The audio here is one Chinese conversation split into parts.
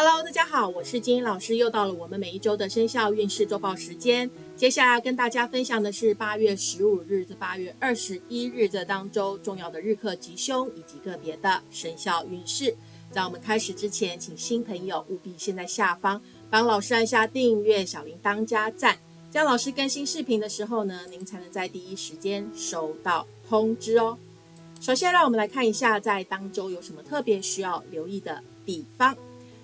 Hello，大家好，我是金英老师，又到了我们每一周的生肖运势周报时间。接下来要跟大家分享的是八月十五日至八月二十一日这当周重要的日课吉凶以及个别的生肖运势。在我们开始之前，请新朋友务必先在下方帮老师按下订阅、小铃铛加赞，这样老师更新视频的时候呢，您才能在第一时间收到通知哦。首先，让我们来看一下在当周有什么特别需要留意的地方。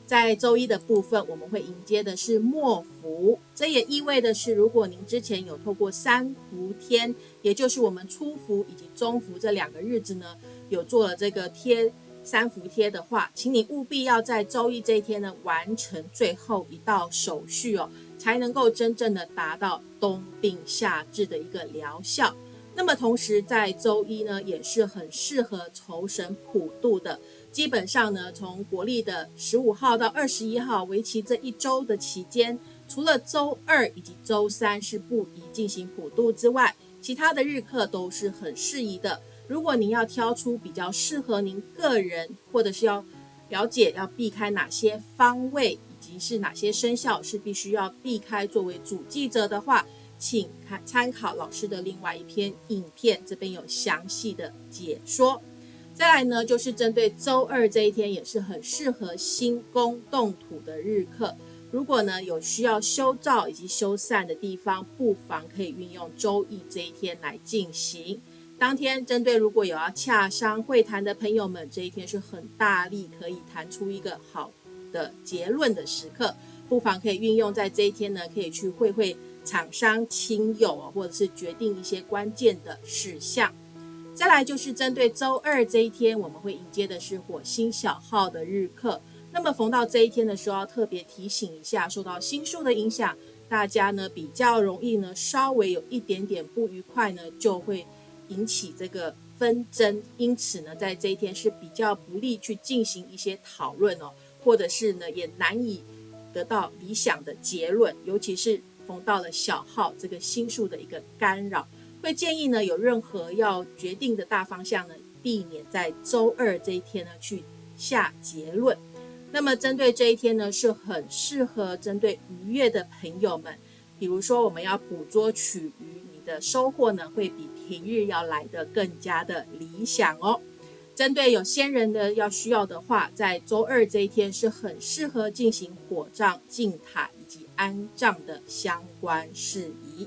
在周一的部分，我们会迎接的是末伏，这也意味的是，如果您之前有透过三伏天，也就是我们初伏以及中伏这两个日子呢，有做了这个贴三伏贴的话，请你务必要在周一这一天呢，完成最后一道手续哦，才能够真正的达到冬病夏治的一个疗效。那么同时在周一呢，也是很适合酬神普渡的。基本上呢，从国历的十五号到二十一号，为期这一周的期间，除了周二以及周三是不宜进行普渡之外，其他的日课都是很适宜的。如果您要挑出比较适合您个人，或者是要了解要避开哪些方位，以及是哪些生肖是必须要避开作为主记者的话，请看参考老师的另外一篇影片，这边有详细的解说。再来呢，就是针对周二这一天，也是很适合新宫动土的日课。如果呢有需要修造以及修缮的地方，不妨可以运用周易这一天来进行。当天针对如果有要洽商会谈的朋友们，这一天是很大力可以谈出一个好的结论的时刻，不妨可以运用在这一天呢，可以去会会厂商亲友，或者是决定一些关键的事项。再来就是针对周二这一天，我们会迎接的是火星小号的日课。那么逢到这一天的时候，要特别提醒一下，受到星数的影响，大家呢比较容易呢稍微有一点点不愉快呢，就会引起这个纷争。因此呢，在这一天是比较不利去进行一些讨论哦，或者是呢也难以得到理想的结论，尤其是逢到了小号这个星数的一个干扰。会建议呢，有任何要决定的大方向呢，避免在周二这一天呢去下结论。那么针对这一天呢，是很适合针对愉悦的朋友们，比如说我们要捕捉取鱼，你的收获呢会比平日要来的更加的理想哦。针对有先人的要需要的话，在周二这一天是很适合进行火葬、进塔以及安葬的相关事宜。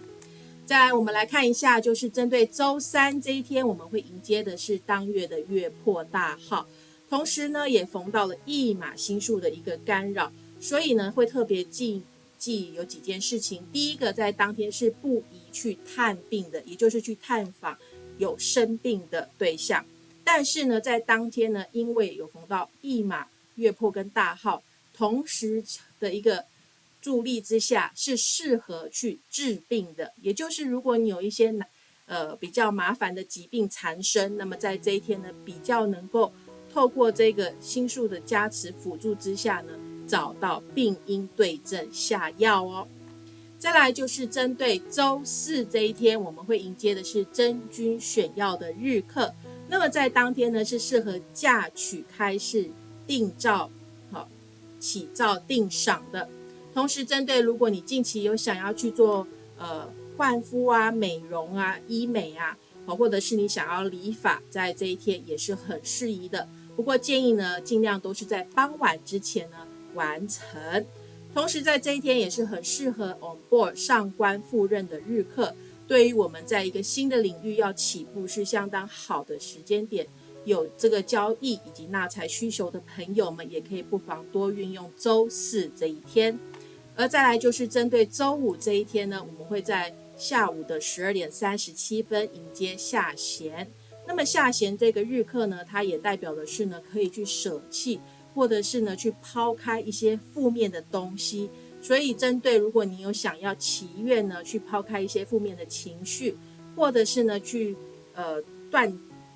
再来，我们来看一下，就是针对周三这一天，我们会迎接的是当月的月破大号，同时呢，也逢到了驿马星数的一个干扰，所以呢，会特别记记有几件事情。第一个，在当天是不宜去探病的，也就是去探访有生病的对象。但是呢，在当天呢，因为有逢到驿马月破跟大号同时的一个。助力之下是适合去治病的，也就是如果你有一些难呃比较麻烦的疾病缠身，那么在这一天呢，比较能够透过这个心术的加持辅助之下呢，找到病因对症下药哦。再来就是针对周四这一天，我们会迎接的是真君选药的日课，那么在当天呢，是适合嫁娶、开市、定造、好起造、定赏的。同时，针对如果你近期有想要去做呃换肤啊、美容啊、医美啊，哦，或者是你想要理发，在这一天也是很适宜的。不过建议呢，尽量都是在傍晚之前呢完成。同时，在这一天也是很适合 on board 上官赴任的日课，对于我们在一个新的领域要起步是相当好的时间点。有这个交易以及纳财需求的朋友们，也可以不妨多运用周四这一天。而再来就是针对周五这一天呢，我们会在下午的十二点三十七分迎接下弦。那么下弦这个日课呢，它也代表的是呢，可以去舍弃，或者是呢去抛开一些负面的东西。所以针对如果你有想要祈愿呢，去抛开一些负面的情绪，或者是呢去呃断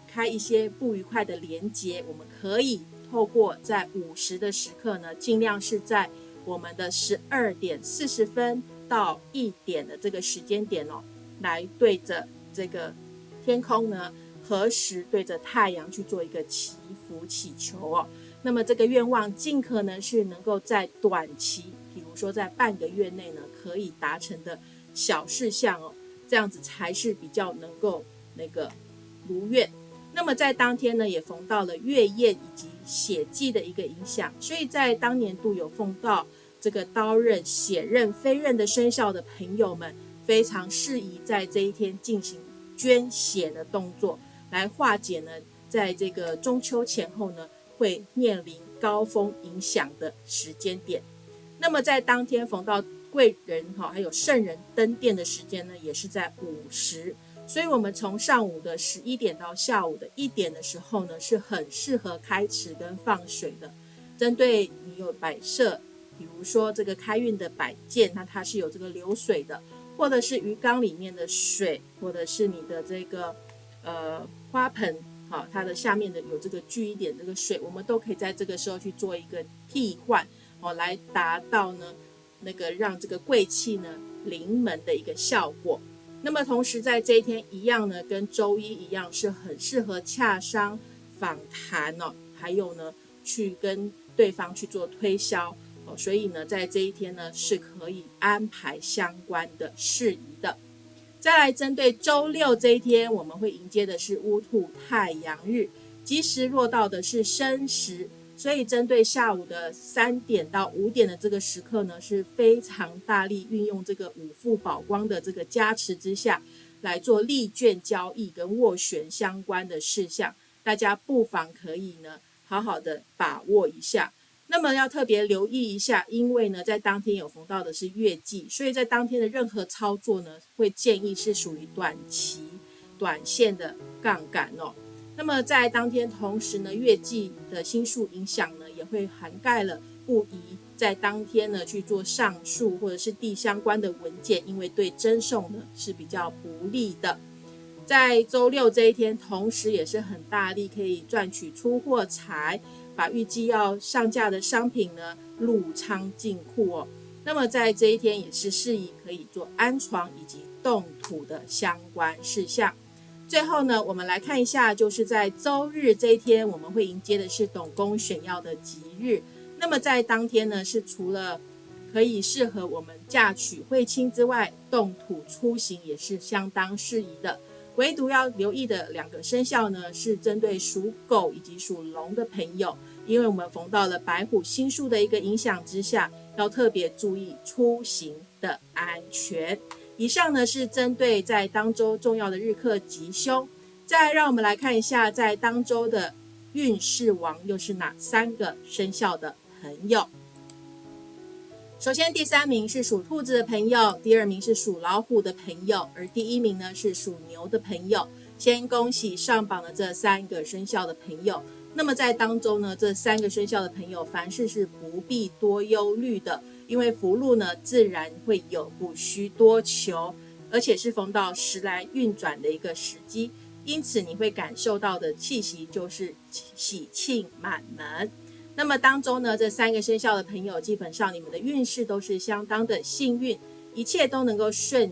开一些不愉快的连接，我们可以透过在午时的时刻呢，尽量是在。我们的十二点四十分到一点的这个时间点哦，来对着这个天空呢，何时对着太阳去做一个祈福祈求哦。那么这个愿望尽可能是能够在短期，比如说在半个月内呢，可以达成的小事项哦，这样子才是比较能够那个如愿。那么在当天呢，也逢到了月宴以及血祭的一个影响，所以在当年度有逢到这个刀刃、血刃、飞刃的生肖的朋友们，非常适宜在这一天进行捐血的动作，来化解呢，在这个中秋前后呢。会面临高峰影响的时间点，那么在当天逢到贵人哈，还有圣人登殿的时间呢，也是在午时，所以我们从上午的十一点到下午的一点的时候呢，是很适合开池跟放水的。针对你有摆设，比如说这个开运的摆件，那它是有这个流水的，或者是鱼缸里面的水，或者是你的这个呃花盆。好，它的下面的有这个聚一点这个水，我们都可以在这个时候去做一个替换，哦，来达到呢那个让这个贵气呢临门的一个效果。那么同时在这一天一样呢，跟周一一样是很适合洽商访谈哦，还有呢去跟对方去做推销哦，所以呢在这一天呢是可以安排相关的事宜的。再来针对周六这一天，我们会迎接的是乌兔太阳日，吉时落到的是申时，所以针对下午的三点到五点的这个时刻呢，是非常大力运用这个五副宝光的这个加持之下，来做利券交易跟斡旋相关的事项，大家不妨可以呢好好的把握一下。那么要特别留意一下，因为呢，在当天有逢到的是月季，所以在当天的任何操作呢，会建议是属于短期、短线的杠杆哦。那么在当天同时呢，月季的星数影响呢，也会涵盖了不宜在当天呢去做上述或者是地相关的文件，因为对征送呢是比较不利的。在周六这一天，同时也是很大力可以赚取出货财。把预计要上架的商品呢入仓进库哦，那么在这一天也是适宜可以做安床以及动土的相关事项。最后呢，我们来看一下，就是在周日这一天，我们会迎接的是董公选要的吉日。那么在当天呢，是除了可以适合我们嫁娶会亲之外，动土出行也是相当适宜的。唯独要留意的两个生肖呢，是针对属狗以及属龙的朋友，因为我们逢到了白虎星数的一个影响之下，要特别注意出行的安全。以上呢是针对在当周重要的日课吉凶，再让我们来看一下在当周的运势王又是哪三个生肖的朋友。首先，第三名是属兔子的朋友，第二名是属老虎的朋友，而第一名呢是属牛的朋友。先恭喜上榜的这三个生肖的朋友。那么在当中呢，这三个生肖的朋友，凡事是不必多忧虑的，因为福禄呢自然会有，不需多求，而且是逢到时来运转的一个时机，因此你会感受到的气息就是喜庆满门。那么当中呢，这三个生肖的朋友，基本上你们的运势都是相当的幸运，一切都能够顺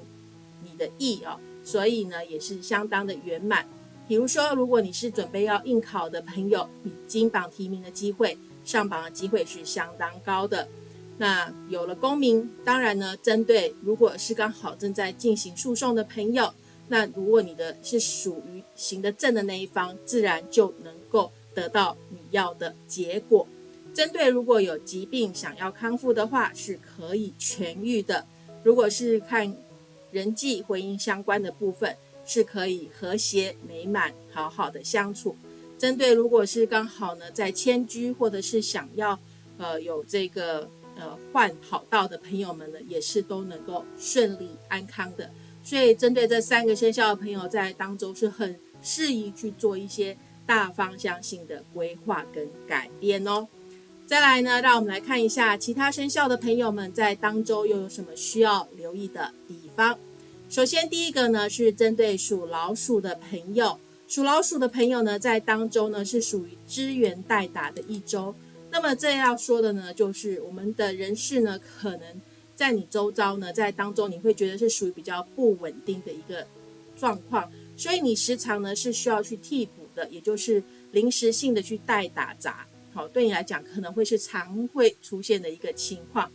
你的意哦，所以呢也是相当的圆满。比如说，如果你是准备要应考的朋友，你金榜题名的机会、上榜的机会是相当高的。那有了功名，当然呢，针对如果是刚好正在进行诉讼的朋友，那如果你的是属于行得正的那一方，自然就能够。得到你要的结果。针对如果有疾病想要康复的话，是可以痊愈的。如果是看人际婚姻相关的部分，是可以和谐美满、好好的相处。针对如果是刚好呢在迁居或者是想要呃有这个呃换跑道的朋友们呢，也是都能够顺利安康的。所以针对这三个生肖的朋友，在当中是很适宜去做一些。大方向性的规划跟改变哦。再来呢，让我们来看一下其他生肖的朋友们在当周又有什么需要留意的地方。首先，第一个呢是针对属老鼠的朋友，属老鼠的朋友呢在当周呢是属于支援代打的一周。那么这要说的呢，就是我们的人事呢可能在你周遭呢在当中你会觉得是属于比较不稳定的一个状况，所以你时常呢是需要去替补的。也就是临时性的去代打杂好，对你来讲可能会是常会出现的一个情况。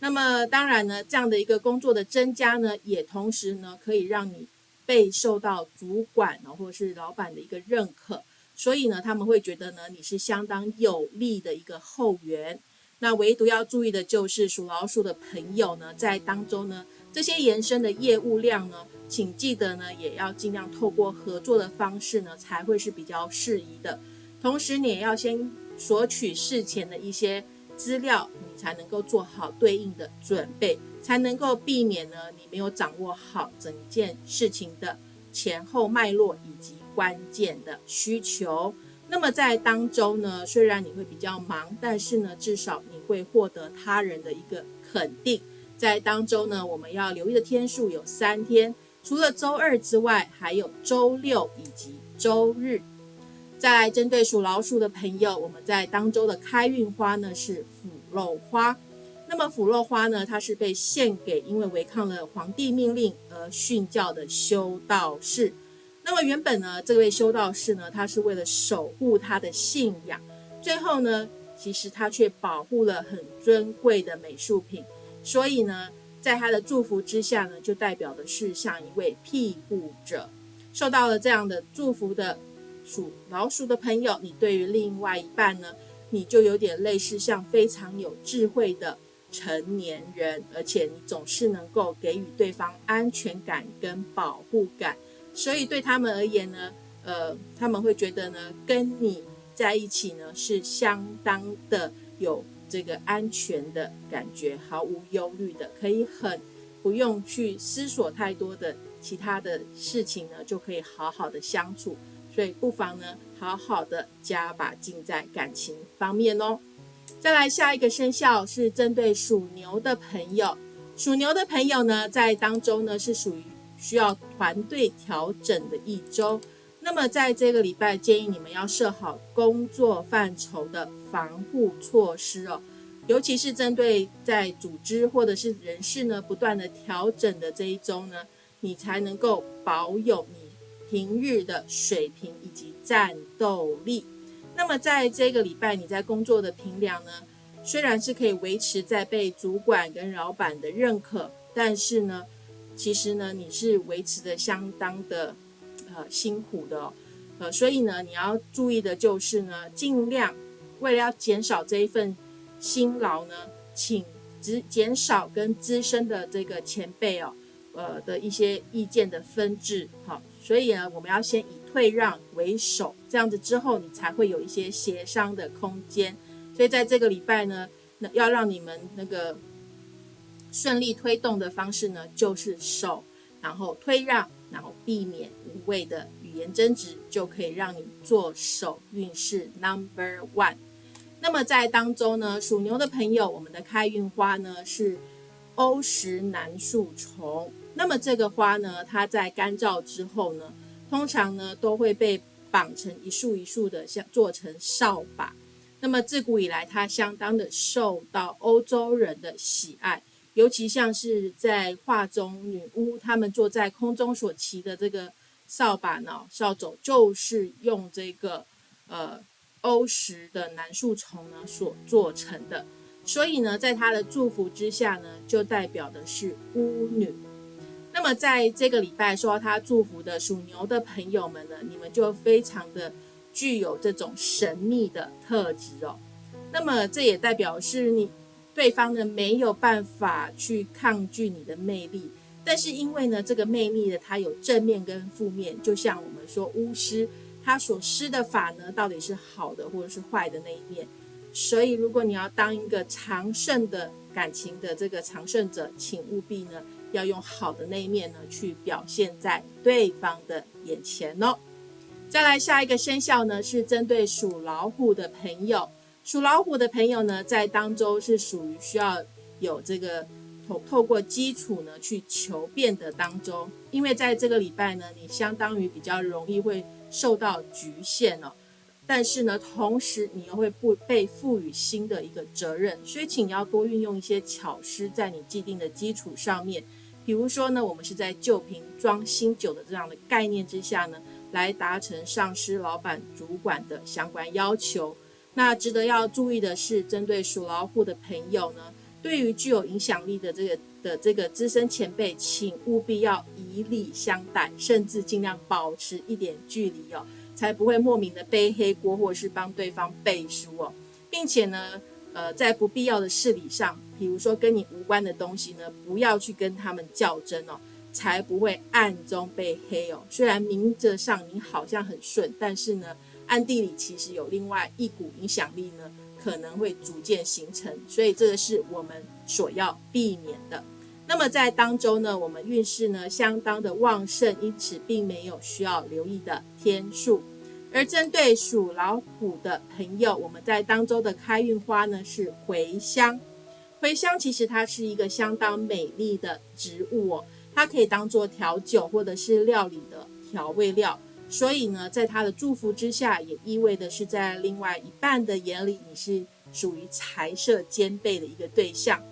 那么当然呢，这样的一个工作的增加呢，也同时呢可以让你被受到主管呢或者是老板的一个认可，所以呢他们会觉得呢你是相当有利的一个后援。那唯独要注意的就是属老鼠的朋友呢，在当中呢这些延伸的业务量呢。请记得呢，也要尽量透过合作的方式呢，才会是比较适宜的。同时，你也要先索取事前的一些资料，你才能够做好对应的准备，才能够避免呢你没有掌握好整件事情的前后脉络以及关键的需求。那么在当中呢，虽然你会比较忙，但是呢，至少你会获得他人的一个肯定。在当中呢，我们要留意的天数有三天。除了周二之外，还有周六以及周日。再来，针对属老鼠的朋友，我们在当周的开运花呢是腐肉花。那么腐肉花呢，它是被献给因为违抗了皇帝命令而殉教的修道士。那么原本呢，这位修道士呢，他是为了守护他的信仰，最后呢，其实他却保护了很尊贵的美术品，所以呢。在他的祝福之下呢，就代表的是像一位庇护者，受到了这样的祝福的属老鼠的朋友，你对于另外一半呢，你就有点类似像非常有智慧的成年人，而且你总是能够给予对方安全感跟保护感，所以对他们而言呢，呃，他们会觉得呢，跟你在一起呢是相当的有。这个安全的感觉，毫无忧虑的，可以很不用去思索太多的其他的事情呢，就可以好好的相处。所以不妨呢，好好的加把劲在感情方面哦。再来下一个生肖是针对属牛的朋友，属牛的朋友呢，在当中呢是属于需要团队调整的一周。那么在这个礼拜，建议你们要设好工作范畴的防护措施哦，尤其是针对在组织或者是人事呢不断的调整的这一周呢，你才能够保有你平日的水平以及战斗力。那么在这个礼拜，你在工作的评量呢，虽然是可以维持在被主管跟老板的认可，但是呢，其实呢，你是维持的相当的。呃，辛苦的，呃，所以呢，你要注意的就是呢，尽量为了要减少这一份辛劳呢，请只减少跟资深的这个前辈哦，呃的一些意见的分治，好，所以呢，我们要先以退让为首，这样子之后，你才会有一些协商的空间。所以在这个礼拜呢，那要让你们那个顺利推动的方式呢，就是手，然后推让。然后避免无谓的语言争执，就可以让你做手运势 number one。那么在当中呢，属牛的朋友，我们的开运花呢是欧石楠树丛。那么这个花呢，它在干燥之后呢，通常呢都会被绑成一束一束的，像做成扫把。那么自古以来，它相当的受到欧洲人的喜爱。尤其像是在画中女巫，她们坐在空中所骑的这个扫把呢，扫帚就是用这个呃欧石的楠树丛呢所做成的。所以呢，在她的祝福之下呢，就代表的是巫女。那么在这个礼拜受到她祝福的属牛的朋友们呢，你们就非常的具有这种神秘的特质哦。那么这也代表是你。对方呢没有办法去抗拒你的魅力，但是因为呢这个魅力呢它有正面跟负面，就像我们说巫师他所施的法呢到底是好的或者是坏的那一面，所以如果你要当一个长胜的感情的这个长胜者，请务必呢要用好的那一面呢去表现在对方的眼前哦。再来下一个生肖呢是针对属老虎的朋友。属老虎的朋友呢，在当周是属于需要有这个透透过基础呢去求变的当中，因为在这个礼拜呢，你相当于比较容易会受到局限哦，但是呢，同时你又会不被赋予新的一个责任，所以请要多运用一些巧思在你既定的基础上面，比如说呢，我们是在旧瓶装新酒的这样的概念之下呢，来达成上司、老板、主管的相关要求。那值得要注意的是，针对属老虎的朋友呢，对于具有影响力的这个的这个资深前辈，请务必要以礼相待，甚至尽量保持一点距离哦，才不会莫名的背黑锅，或是帮对方背书哦，并且呢。呃，在不必要的事理上，比如说跟你无关的东西呢，不要去跟他们较真哦，才不会暗中被黑哦。虽然明着上你好像很顺，但是呢，暗地里其实有另外一股影响力呢，可能会逐渐形成，所以这个是我们所要避免的。那么在当周呢，我们运势呢相当的旺盛，因此并没有需要留意的天数。而针对属老虎的朋友，我们在当周的开运花呢是茴香。茴香其实它是一个相当美丽的植物哦，它可以当做调酒或者是料理的调味料。所以呢，在他的祝福之下，也意味的是在另外一半的眼里，你是属于财色兼备的一个对象。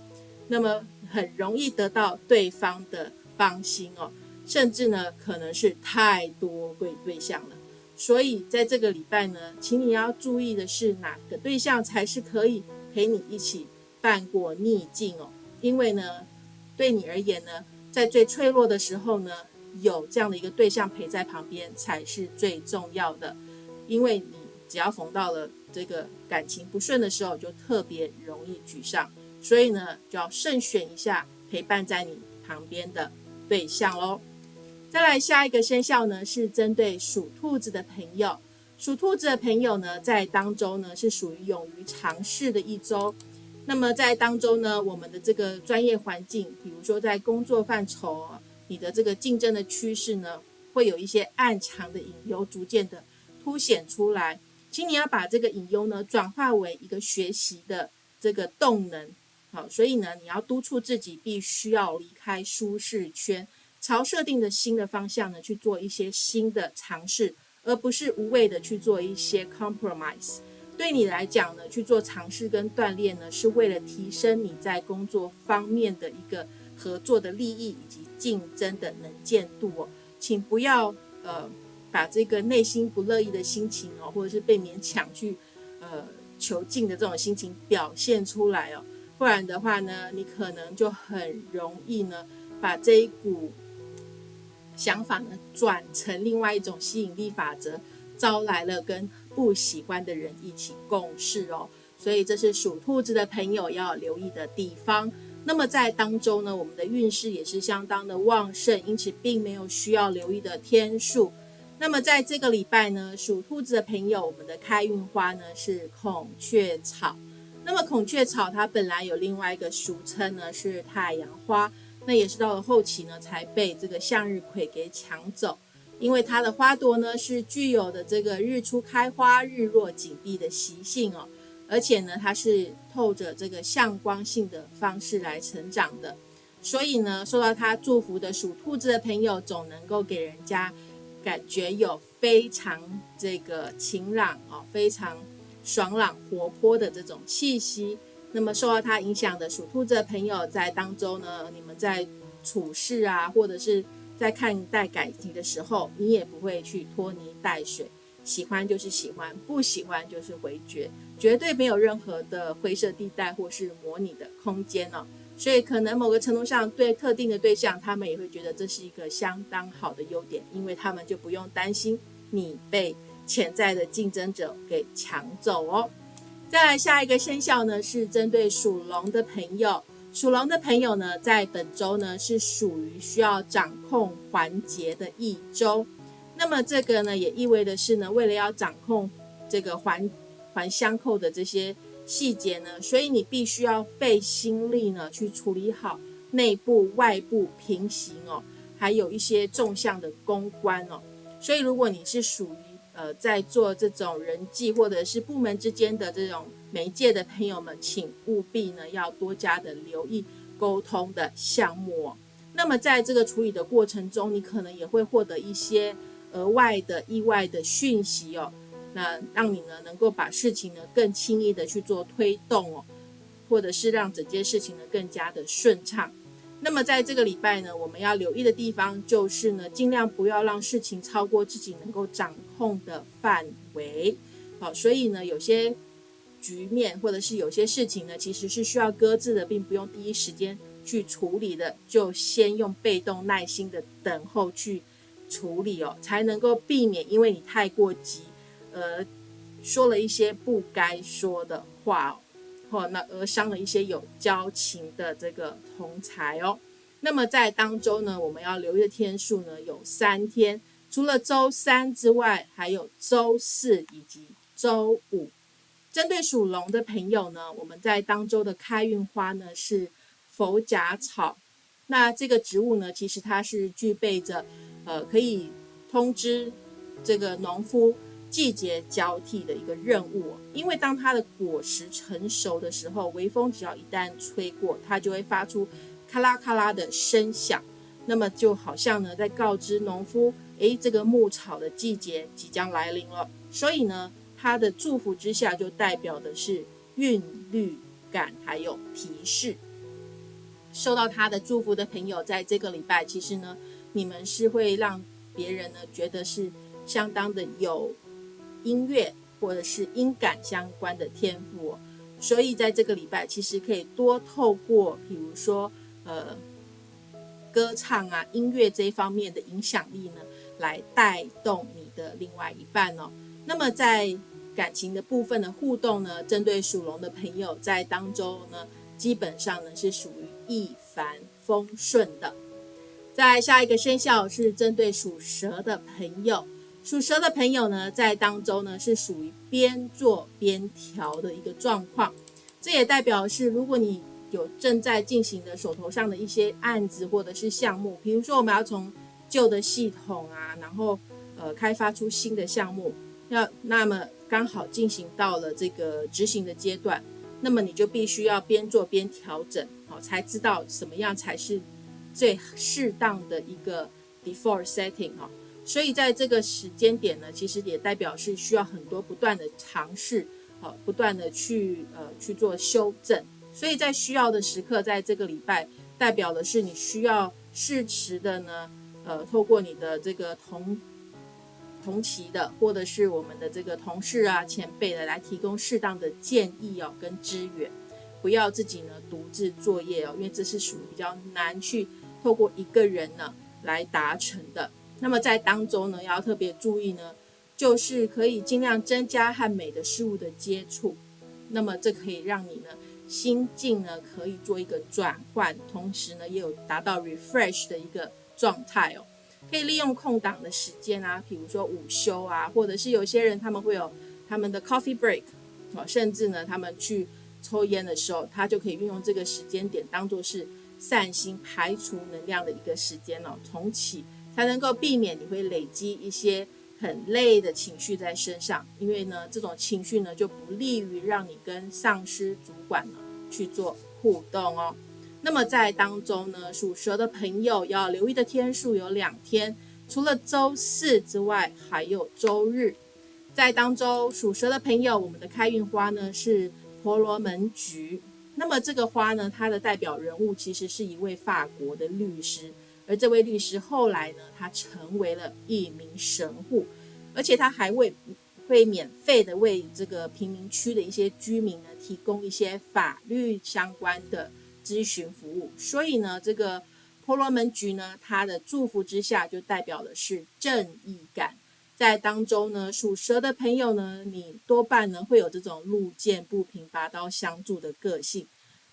那么很容易得到对方的芳心哦，甚至呢，可能是太多贵对象了。所以在这个礼拜呢，请你要注意的是哪个对象才是可以陪你一起伴过逆境哦。因为呢，对你而言呢，在最脆弱的时候呢，有这样的一个对象陪在旁边才是最重要的。因为你只要逢到了这个感情不顺的时候，就特别容易沮丧。所以呢，就要慎选一下陪伴在你旁边的对象喽。再来下一个生肖呢，是针对属兔子的朋友。属兔子的朋友呢，在当周呢是属于勇于尝试的一周。那么在当周呢，我们的这个专业环境，比如说在工作范畴，你的这个竞争的趋势呢，会有一些暗藏的隐忧，逐渐的凸显出来。请你要把这个隐忧呢，转化为一个学习的这个动能。好，所以呢，你要督促自己，必须要离开舒适圈。朝设定的新的方向呢，去做一些新的尝试，而不是无谓的去做一些 compromise。对你来讲呢，去做尝试跟锻炼呢，是为了提升你在工作方面的一个合作的利益以及竞争的能见度哦。请不要呃把这个内心不乐意的心情哦，或者是被勉强去呃求进的这种心情表现出来哦，不然的话呢，你可能就很容易呢把这一股。想法呢，转成另外一种吸引力法则，招来了跟不喜欢的人一起共事哦。所以这是属兔子的朋友要留意的地方。那么在当中呢，我们的运势也是相当的旺盛，因此并没有需要留意的天数。那么在这个礼拜呢，属兔子的朋友，我们的开运花呢是孔雀草。那么孔雀草它本来有另外一个俗称呢，是太阳花。那也是到了后期呢，才被这个向日葵给抢走，因为它的花朵呢是具有的这个日出开花、日落紧闭的习性哦，而且呢，它是透着这个向光性的方式来成长的，所以呢，受到它祝福的属兔子的朋友，总能够给人家感觉有非常这个晴朗哦，非常爽朗活泼的这种气息。那么受到它影响的属兔子的朋友，在当中呢，你们在处事啊，或者是在看待感情的时候，你也不会去拖泥带水，喜欢就是喜欢，不喜欢就是回绝，绝对没有任何的灰色地带或是模拟的空间哦。所以可能某个程度上，对特定的对象，他们也会觉得这是一个相当好的优点，因为他们就不用担心你被潜在的竞争者给抢走哦。再来下一个生肖呢，是针对属龙的朋友。属龙的朋友呢，在本周呢是属于需要掌控环节的一周。那么这个呢，也意味的是呢，为了要掌控这个环环相扣的这些细节呢，所以你必须要费心力呢，去处理好内部、外部平行哦，还有一些纵向的公关哦。所以如果你是属于呃，在做这种人际或者是部门之间的这种媒介的朋友们，请务必呢要多加的留意沟通的项目哦。那么在这个处理的过程中，你可能也会获得一些额外的意外的讯息哦，那让你呢能够把事情呢更轻易的去做推动哦，或者是让整件事情呢更加的顺畅。那么在这个礼拜呢，我们要留意的地方就是呢，尽量不要让事情超过自己能够掌控的范围。好，所以呢，有些局面，或者是有些事情呢，其实是需要搁置的，并不用第一时间去处理的，就先用被动耐心的等候去处理哦，才能够避免因为你太过急，而说了一些不该说的话哦，或那而伤了一些有交情的这个同才哦。那么在当周呢，我们要留意的天数呢有三天，除了周三之外，还有周四以及周五。针对属龙的朋友呢，我们在当周的开运花呢是佛甲草。那这个植物呢，其实它是具备着呃可以通知这个农夫季节交替的一个任务。因为当它的果实成熟的时候，微风只要一旦吹过，它就会发出咔啦咔啦的声响。那么就好像呢在告知农夫，诶，这个牧草的季节即将来临了。所以呢。他的祝福之下，就代表的是韵律感，还有提示。受到他的祝福的朋友，在这个礼拜，其实呢，你们是会让别人呢觉得是相当的有音乐或者是音感相关的天赋。所以在这个礼拜，其实可以多透过，比如说呃歌唱啊、音乐这一方面的影响力呢，来带动你的另外一半哦。那么在感情的部分的互动呢，针对属龙的朋友，在当中呢，基本上呢是属于一帆风顺的。在下一个生肖是针对属蛇的朋友，属蛇的朋友呢，在当中呢是属于边做边调的一个状况。这也代表是，如果你有正在进行的手头上的一些案子或者是项目，比如说我们要从旧的系统啊，然后呃开发出新的项目，要那么。刚好进行到了这个执行的阶段，那么你就必须要边做边调整，好，才知道什么样才是最适当的一个 default setting 哈。所以在这个时间点呢，其实也代表是需要很多不断的尝试，好，不断的去呃去做修正。所以在需要的时刻，在这个礼拜，代表的是你需要适时的呢，呃，透过你的这个同。同期的，或者是我们的这个同事啊、前辈的，来提供适当的建议哦，跟支援，不要自己呢独自作业哦，因为这是属于比较难去透过一个人呢来达成的。那么在当中呢，要特别注意呢，就是可以尽量增加和美的事物的接触，那么这可以让你呢心境呢可以做一个转换，同时呢也有达到 refresh 的一个状态哦。可以利用空档的时间啊，比如说午休啊，或者是有些人他们会有他们的 coffee break 啊，甚至呢他们去抽烟的时候，他就可以运用这个时间点当做是散心排除能量的一个时间哦，重启才能够避免你会累积一些很累的情绪在身上，因为呢这种情绪呢就不利于让你跟上司主管呢去做互动哦。那么在当中呢，属蛇的朋友要留意的天数有两天，除了周四之外，还有周日。在当中，属蛇的朋友，我们的开运花呢是婆罗门菊。那么这个花呢，它的代表人物其实是一位法国的律师，而这位律师后来呢，他成为了一名神户，而且他还为会免费的为这个贫民区的一些居民呢提供一些法律相关的。咨询服务，所以呢，这个婆罗门菊呢，它的祝福之下就代表的是正义感。在当中呢，属蛇的朋友呢，你多半呢会有这种路见不平拔刀相助的个性。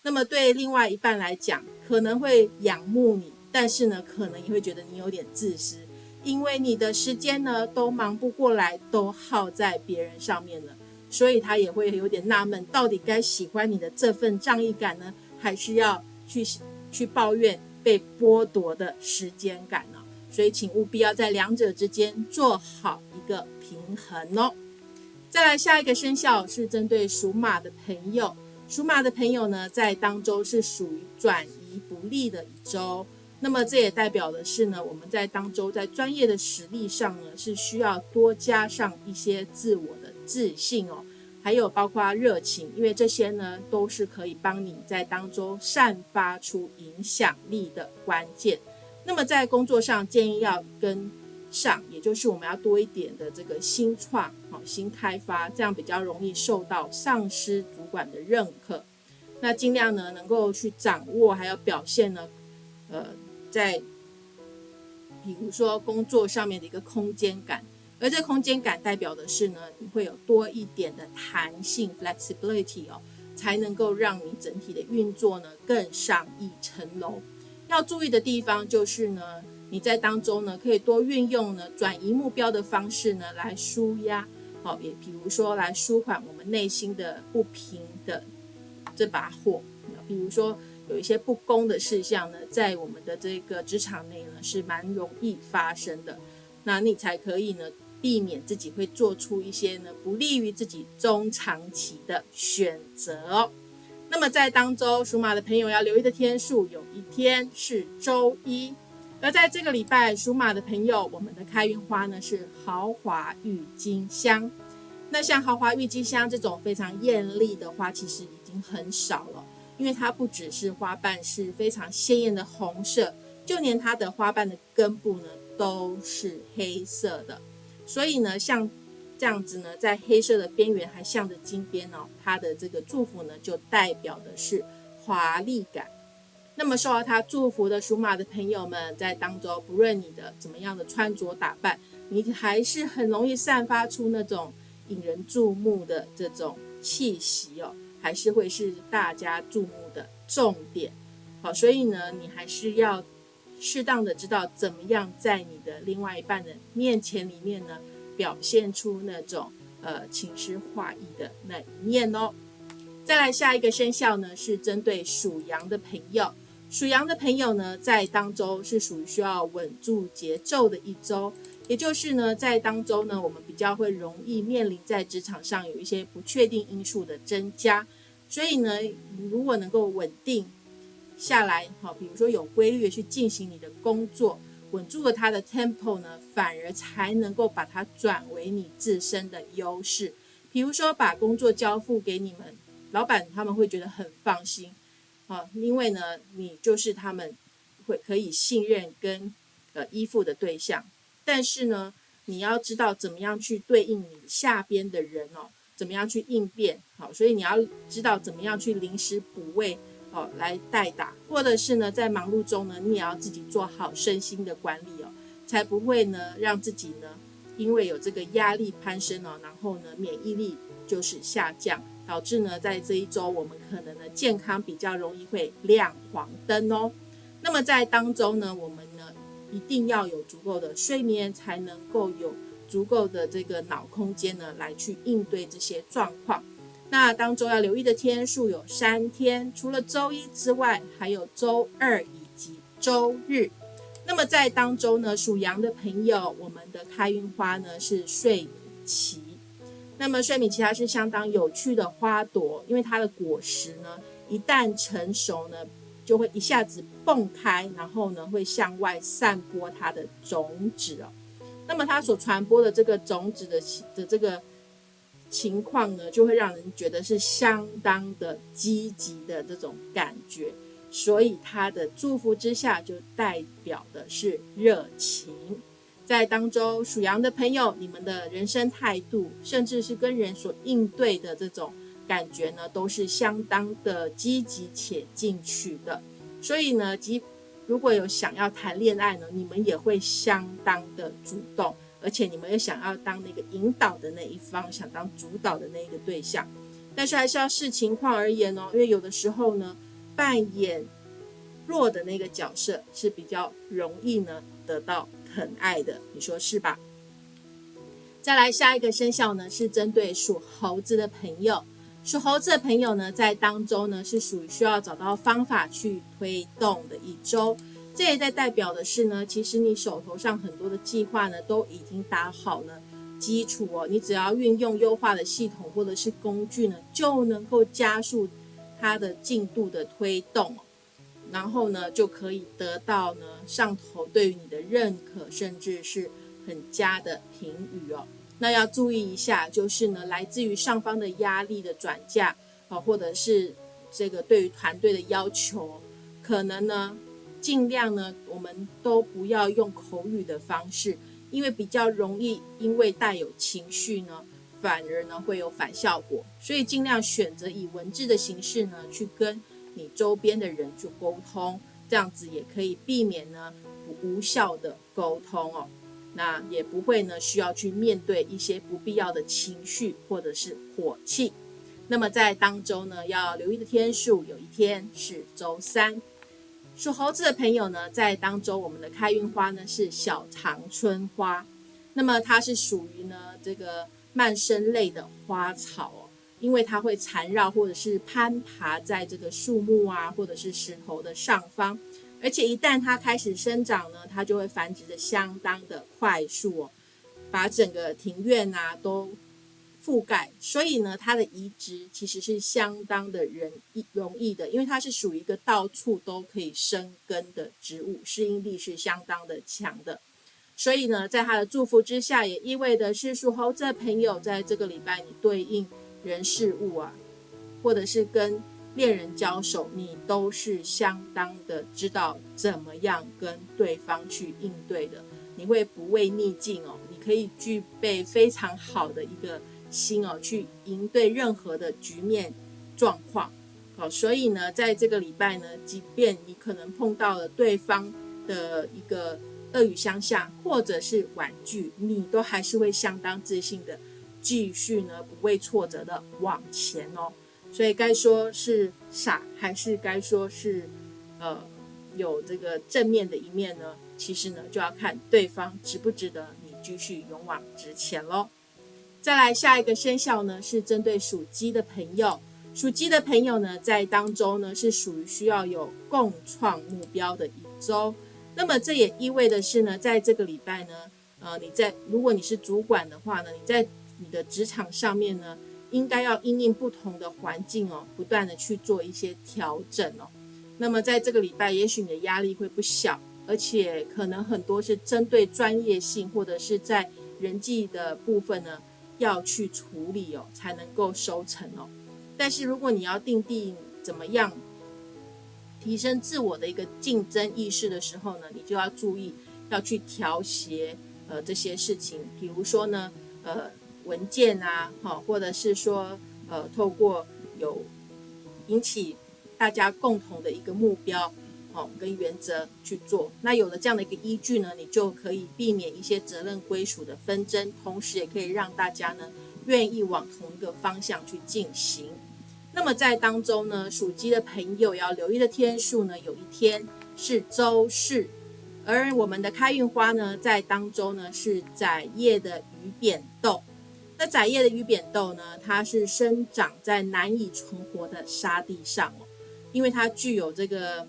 那么对另外一半来讲，可能会仰慕你，但是呢，可能也会觉得你有点自私，因为你的时间呢都忙不过来，都耗在别人上面了，所以他也会有点纳闷，到底该喜欢你的这份仗义感呢？还是要去去抱怨被剥夺的时间感呢，所以请务必要在两者之间做好一个平衡哦。再来下一个生肖是针对属马的朋友，属马的朋友呢，在当周是属于转移不利的一周，那么这也代表的是呢，我们在当周在专业的实力上呢，是需要多加上一些自我的自信哦。还有包括热情，因为这些呢都是可以帮你在当中散发出影响力的关键。那么在工作上，建议要跟上，也就是我们要多一点的这个新创、好新开发，这样比较容易受到上司主管的认可。那尽量呢能够去掌握，还有表现呢，呃，在比如说工作上面的一个空间感，而这空间感代表的是呢，你会有多一点的弹性 （flexibility） 哦，才能够让你整体的运作呢更上一层楼。要注意的地方就是呢。你在当中呢，可以多运用呢转移目标的方式呢来舒压，好，也比如说来舒缓我们内心的不平的这把火。比如说有一些不公的事项呢，在我们的这个职场内呢是蛮容易发生的，那你才可以呢避免自己会做出一些呢不利于自己中长期的选择哦。那么在当周属马的朋友要留意的天数，有一天是周一。而在这个礼拜，属马的朋友，我们的开运花呢是豪华郁金香。那像豪华郁金香这种非常艳丽的花，其实已经很少了，因为它不只是花瓣是非常鲜艳的红色，就连它的花瓣的根部呢都是黑色的。所以呢，像这样子呢，在黑色的边缘还镶着金边哦，它的这个祝福呢，就代表的是华丽感。那么受到他祝福的属马的朋友们，在当中，不论你的怎么样的穿着打扮，你还是很容易散发出那种引人注目的这种气息哦，还是会是大家注目的重点。好，所以呢，你还是要适当的知道怎么样在你的另外一半的面前里面呢，表现出那种呃情诗画意的那一面哦。再来下一个生肖呢，是针对属羊的朋友。属羊的朋友呢，在当周是属于需要稳住节奏的一周，也就是呢，在当中呢，我们比较会容易面临在职场上有一些不确定因素的增加，所以呢，如果能够稳定下来，好，比如说有规律的去进行你的工作，稳住了它的 tempo 呢，反而才能够把它转为你自身的优势，比如说把工作交付给你们老板，他们会觉得很放心。啊，因为呢，你就是他们会可以信任跟呃依附的对象，但是呢，你要知道怎么样去对应你下边的人哦，怎么样去应变，好，所以你要知道怎么样去临时补位哦来代打，或者是呢，在忙碌中呢，你也要自己做好身心的管理哦，才不会呢让自己呢因为有这个压力攀升哦，然后呢免疫力就是下降。导致呢，在这一周我们可能呢健康比较容易会亮黄灯哦。那么在当中呢，我们一定要有足够的睡眠，才能够有足够的这个脑空间呢来去应对这些状况。那当中要留意的天数有三天，除了周一之外，还有周二以及周日。那么在当中呢，属羊的朋友，我们的开运花呢是睡米奇。那么睡米奇它是相当有趣的花朵，因为它的果实呢，一旦成熟呢，就会一下子蹦开，然后呢，会向外散播它的种子哦。那么它所传播的这个种子的的这个情况呢，就会让人觉得是相当的积极的这种感觉，所以它的祝福之下，就代表的是热情。在当中属羊的朋友，你们的人生态度，甚至是跟人所应对的这种感觉呢，都是相当的积极且进取的。所以呢，即如果有想要谈恋爱呢，你们也会相当的主动，而且你们也想要当那个引导的那一方，想当主导的那一个对象。但是还是要视情况而言哦，因为有的时候呢，扮演弱的那个角色是比较容易呢得到。疼爱的，你说是吧？再来下一个生肖呢，是针对属猴子的朋友。属猴子的朋友呢，在当中呢，是属于需要找到方法去推动的一周。这也在代表的是呢，其实你手头上很多的计划呢，都已经打好了基础哦。你只要运用优化的系统或者是工具呢，就能够加速它的进度的推动。然后呢，就可以得到呢上头对于你的认可，甚至是很佳的评语哦。那要注意一下，就是呢来自于上方的压力的转嫁啊，或者是这个对于团队的要求，可能呢尽量呢我们都不要用口语的方式，因为比较容易因为带有情绪呢，反而呢会有反效果，所以尽量选择以文字的形式呢去跟你周边的人去沟通，这样子也可以避免呢无效的沟通哦。那也不会呢需要去面对一些不必要的情绪或者是火气。那么在当周呢要留意的天数，有一天是周三。属猴子的朋友呢，在当周我们的开运花呢是小长春花，那么它是属于呢这个蔓生类的花草哦，因为它会缠绕或者是攀爬在这个树木啊或者是石头的上方，而且一旦它开始生长呢，它就会繁殖的相当的快速哦，把整个庭院啊都。覆盖，所以呢，它的移植其实是相当的人易容易的，因为它是属于一个到处都可以生根的植物，适应力是相当的强的。所以呢，在它的祝福之下，也意味着是属猴子的朋友，在这个礼拜你对应人事物啊，或者是跟恋人交手，你都是相当的知道怎么样跟对方去应对的，你会不畏逆境哦，你可以具备非常好的一个。心哦，去应对任何的局面状况，好，所以呢，在这个礼拜呢，即便你可能碰到了对方的一个恶语相向，或者是婉拒，你都还是会相当自信的继续呢，不畏挫折的往前哦。所以该说是傻，还是该说是呃有这个正面的一面呢？其实呢，就要看对方值不值得你继续勇往直前喽。再来下一个生肖呢，是针对属鸡的朋友。属鸡的朋友呢，在当中呢是属于需要有共创目标的一周。那么这也意味的是呢，在这个礼拜呢，呃，你在如果你是主管的话呢，你在你的职场上面呢，应该要因应不同的环境哦，不断的去做一些调整哦。那么在这个礼拜，也许你的压力会不小，而且可能很多是针对专业性或者是在人际的部分呢。要去处理哦，才能够收成哦。但是如果你要定定怎么样提升自我的一个竞争意识的时候呢，你就要注意要去调协呃这些事情。比如说呢，呃文件啊，好，或者是说呃透过有引起大家共同的一个目标。哦，跟原则去做，那有了这样的一个依据呢，你就可以避免一些责任归属的纷争，同时也可以让大家呢愿意往同一个方向去进行。那么在当中呢，属鸡的朋友要留意的天数呢，有一天是周四，而我们的开运花呢，在当中呢是在叶的鱼扁豆。那窄叶的鱼扁豆呢，它是生长在难以存活的沙地上哦，因为它具有这个。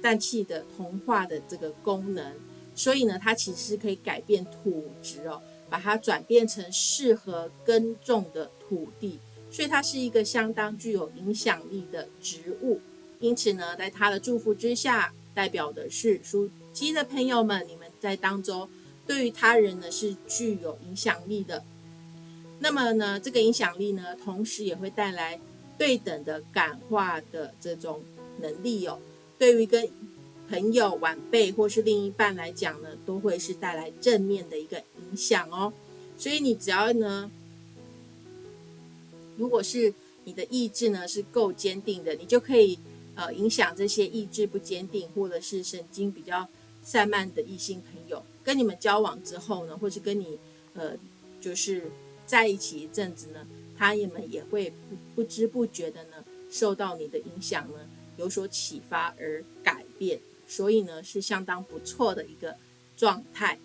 氮气的同化的这个功能，所以呢，它其实可以改变土质哦，把它转变成适合耕种的土地，所以它是一个相当具有影响力的植物。因此呢，在它的祝福之下，代表的是属鸡的朋友们，你们在当中对于他人呢是具有影响力的。那么呢，这个影响力呢，同时也会带来对等的感化的这种能力哦。对于一个朋友、晚辈或是另一半来讲呢，都会是带来正面的一个影响哦。所以你只要呢，如果是你的意志呢是够坚定的，你就可以呃影响这些意志不坚定或者是神经比较散漫的异性朋友，跟你们交往之后呢，或是跟你呃就是在一起一阵子呢，他们也会不不知不觉的呢受到你的影响呢。有所启发而改变，所以呢是相当不错的一个状态。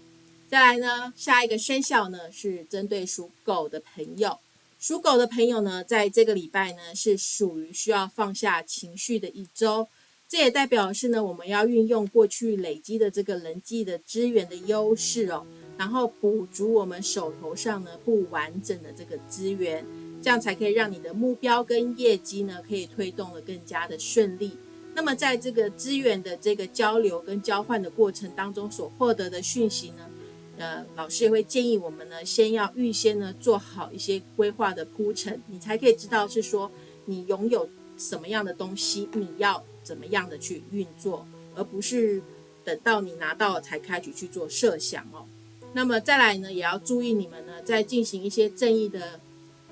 再来呢，下一个生肖呢是针对属狗的朋友。属狗的朋友呢，在这个礼拜呢是属于需要放下情绪的一周。这也代表是呢，我们要运用过去累积的这个人际的资源的优势哦，然后补足我们手头上呢不完整的这个资源。这样才可以让你的目标跟业绩呢，可以推动的更加的顺利。那么在这个资源的这个交流跟交换的过程当中所获得的讯息呢，呃，老师也会建议我们呢，先要预先呢做好一些规划的铺陈，你才可以知道是说你拥有什么样的东西，你要怎么样的去运作，而不是等到你拿到了才开始去做设想哦。那么再来呢，也要注意你们呢，在进行一些正义的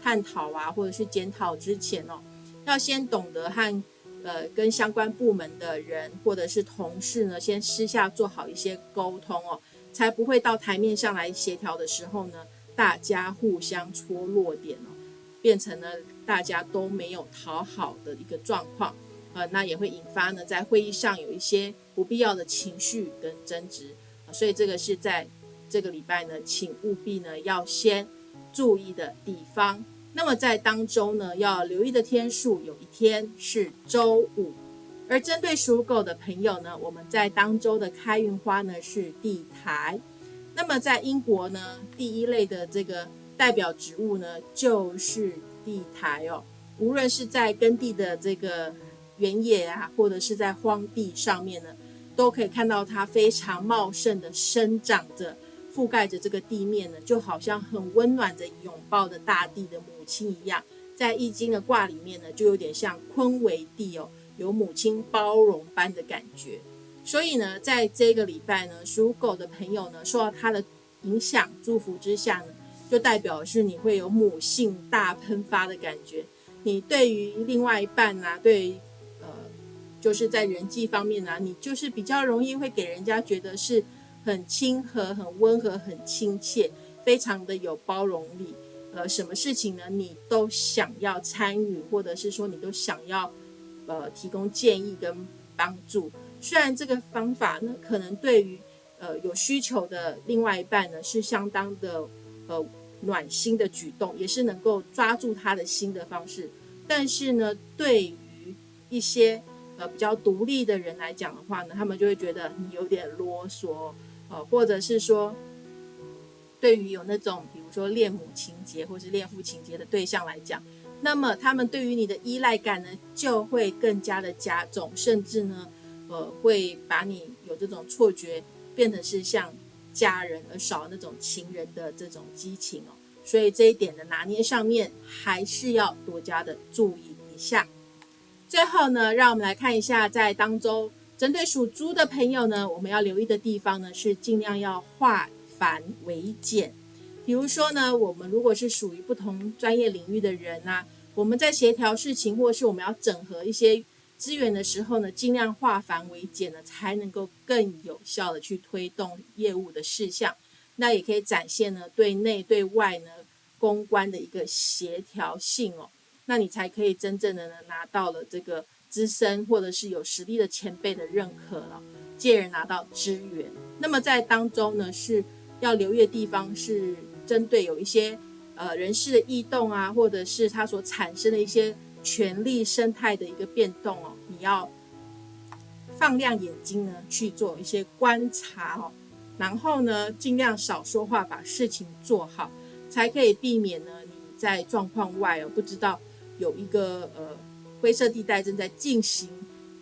探讨啊，或者是检讨之前哦，要先懂得和呃跟相关部门的人或者是同事呢，先私下做好一些沟通哦，才不会到台面上来协调的时候呢，大家互相戳弱点哦，变成了大家都没有讨好的一个状况，呃，那也会引发呢，在会议上有一些不必要的情绪跟争执，所以这个是在。这个礼拜呢，请务必呢要先注意的地方。那么在当周呢，要留意的天数，有一天是周五。而针对属狗的朋友呢，我们在当周的开运花呢是地台。那么在英国呢，第一类的这个代表植物呢就是地台哦。无论是在耕地的这个原野啊，或者是在荒地上面呢，都可以看到它非常茂盛的生长着。覆盖着这个地面呢，就好像很温暖的拥抱着大地的母亲一样。在易经的卦里面呢，就有点像坤为地哦，有母亲包容般的感觉。所以呢，在这个礼拜呢，属狗的朋友呢，受到它的影响祝福之下呢，就代表是你会有母性大喷发的感觉。你对于另外一半啊，对呃，就是在人际方面呢，你就是比较容易会给人家觉得是。很亲和、很温和、很亲切，非常的有包容力。呃，什么事情呢？你都想要参与，或者是说你都想要呃提供建议跟帮助。虽然这个方法呢，可能对于呃有需求的另外一半呢，是相当的呃暖心的举动，也是能够抓住他的心的方式。但是呢，对于一些呃比较独立的人来讲的话呢，他们就会觉得你有点啰嗦。呃，或者是说，对于有那种比如说恋母情节或是恋父情节的对象来讲，那么他们对于你的依赖感呢，就会更加的加重，甚至呢，呃，会把你有这种错觉，变成是像家人而少那种情人的这种激情哦。所以这一点的拿捏上面，还是要多加的注意一下。最后呢，让我们来看一下在当中。针对属猪的朋友呢，我们要留意的地方呢是尽量要化繁为简。比如说呢，我们如果是属于不同专业领域的人啊，我们在协调事情或是我们要整合一些资源的时候呢，尽量化繁为简呢，才能够更有效的去推动业务的事项。那也可以展现呢对内对外呢公关的一个协调性哦。那你才可以真正的呢拿到了这个。资深或者是有实力的前辈的认可了，借而拿到资源。那么在当中呢，是要留意的地方是针对有一些呃人事的异动啊，或者是它所产生的一些权力生态的一个变动哦，你要放亮眼睛呢去做一些观察哦，然后呢尽量少说话，把事情做好，才可以避免呢你在状况外哦不知道有一个呃。灰色地带正在进行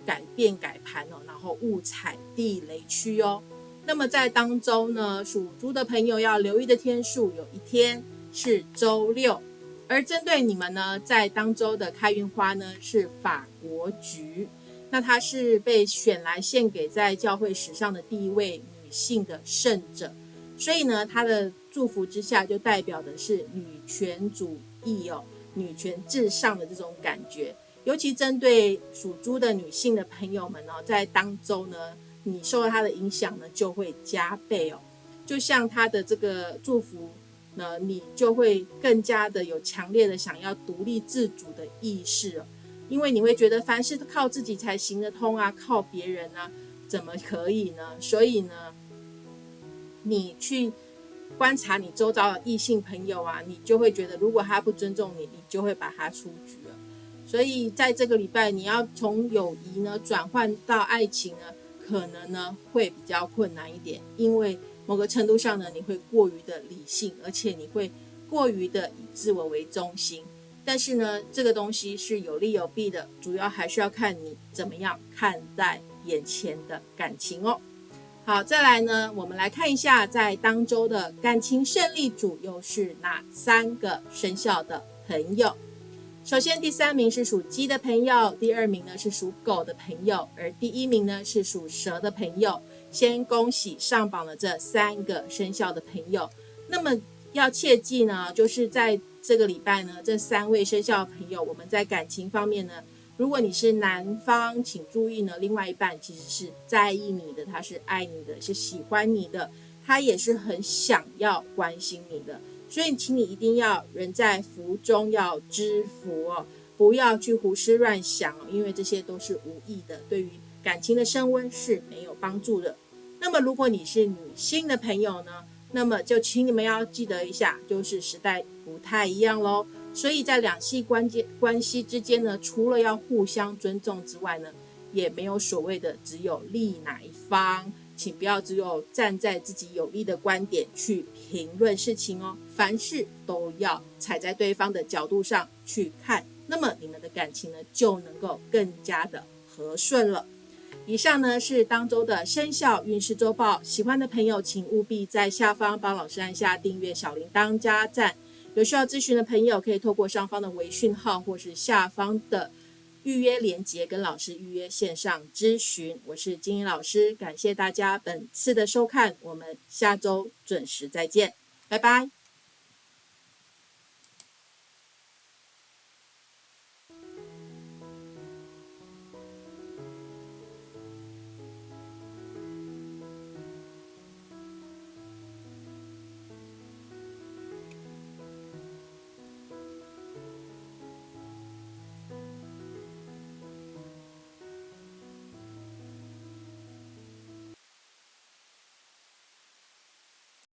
改变改盘哦，然后误踩地雷区哦。那么在当周呢，属猪的朋友要留意的天数，有一天是周六。而针对你们呢，在当周的开运花呢是法国菊，那它是被选来献给在教会史上的第一位女性的圣者，所以呢，它的祝福之下就代表的是女权主义哦，女权至上的这种感觉。尤其针对属猪的女性的朋友们哦，在当周呢，你受到她的影响呢，就会加倍哦。就像她的这个祝福呢，你就会更加的有强烈的想要独立自主的意识哦。因为你会觉得凡事靠自己才行得通啊，靠别人啊，怎么可以呢？所以呢，你去观察你周遭的异性朋友啊，你就会觉得，如果他不尊重你，你就会把他出局了。所以在这个礼拜，你要从友谊呢转换到爱情呢，可能呢会比较困难一点，因为某个程度上呢，你会过于的理性，而且你会过于的以自我为中心。但是呢，这个东西是有利有弊的，主要还是要看你怎么样看待眼前的感情哦。好，再来呢，我们来看一下在当周的感情胜利组又是哪三个生肖的朋友。首先，第三名是属鸡的朋友，第二名呢是属狗的朋友，而第一名呢是属蛇的朋友。先恭喜上榜的这三个生肖的朋友。那么要切记呢，就是在这个礼拜呢，这三位生肖朋友，我们在感情方面呢，如果你是男方，请注意呢，另外一半其实是在意你的，他是爱你的，是喜欢你的，他也是很想要关心你的。所以，请你一定要人在福中要知福哦，不要去胡思乱想哦，因为这些都是无益的，对于感情的升温是没有帮助的。那么，如果你是女性的朋友呢，那么就请你们要记得一下，就是时代不太一样喽。所以在两性关间关系之间呢，除了要互相尊重之外呢，也没有所谓的只有利哪一方。请不要只有站在自己有利的观点去评论事情哦，凡事都要踩在对方的角度上去看，那么你们的感情呢就能够更加的和顺了。以上呢是当周的生肖运势周报，喜欢的朋友请务必在下方帮老师按下订阅小铃铛加赞。有需要咨询的朋友可以透过上方的微讯号或是下方的。预约链接跟老师预约线上咨询，我是金英老师，感谢大家本次的收看，我们下周准时再见，拜拜。